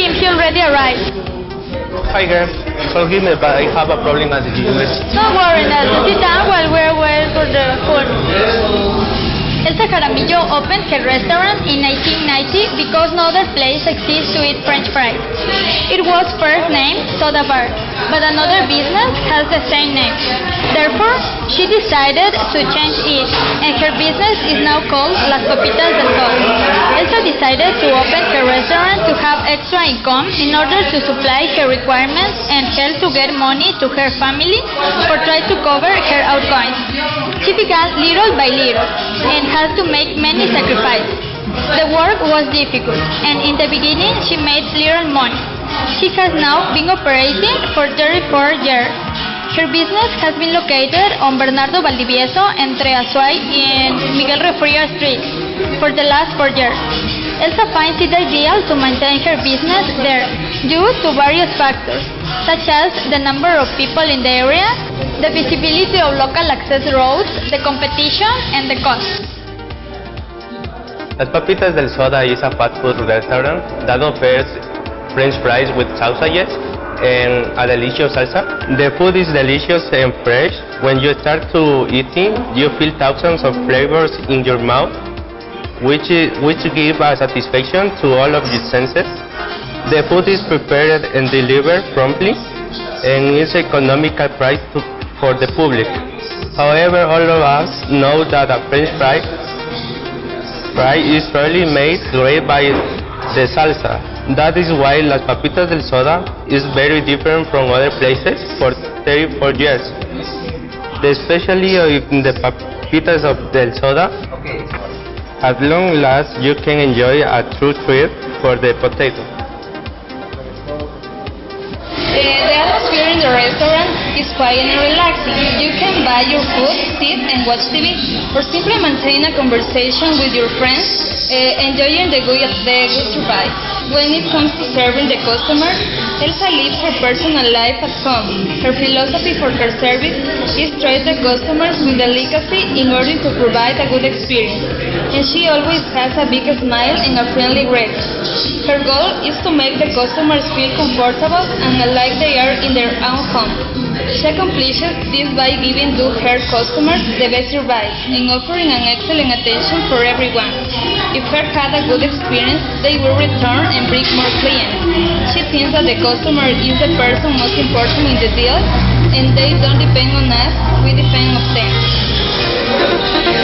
already arrived. Hi girl, forgive me, but I have a problem at the university. Don't worry, Nelson. Sit down while we're waiting for the food. Elsa Jaramillo opened her restaurant in 1990 because no other place exists to eat French fries. It was first named Soda Bar, but another business has the same name. Therefore, she decided to change it, and her business is now called Las Papitas del Sol. Elsa decided to open her restaurant to have extra income in order to supply her requirements and help to get money to her family or try to cover her outgoings. She began little by little and had to make many sacrifices. The work was difficult, and in the beginning she made little money. She has now been operating for 34 years. Her business has been located on Bernardo Valdivieso entre Azuay and Miguel Riofrío Street for the last four years. Elsa finds it ideal to maintain her business there due to various factors, such as the number of people in the area, the visibility of local access roads, the competition, and the cost. Las Papitas del Soda is a fast food restaurant that offers French fries with sausages and a delicious salsa. The food is delicious and fresh. When you start to eating, you feel thousands of flavors in your mouth, which, i- which give a satisfaction to all of your senses. The food is prepared and delivered promptly and is economical price to, for the public. However, all of us know that a French fry fry is rarely made great by the salsa. That is why Las Papitas del Soda is very different from other places for 34 years. Especially in the Papitas of del Soda, at long last you can enjoy a true treat for the potato. The atmosphere in the restaurant is quiet and relaxing. You can buy your food, sit and watch TV, or simply maintain a conversation with your friends, uh, enjoying the good, the good survive. When it comes to serving the customer, Elsa lives her personal life at home. Her philosophy for her service is to treat the customers with delicacy in order to provide a good experience. And she always has a big smile and a friendly greeting. Her goal is to make the customers feel comfortable and like they are in their own home. She accomplishes this by giving to her customers the best advice and offering an excellent attention for everyone. If her had a good experience, they will return and bring more clients. She thinks that the customer is the person most important in the deal and they don't depend on us, we depend on them.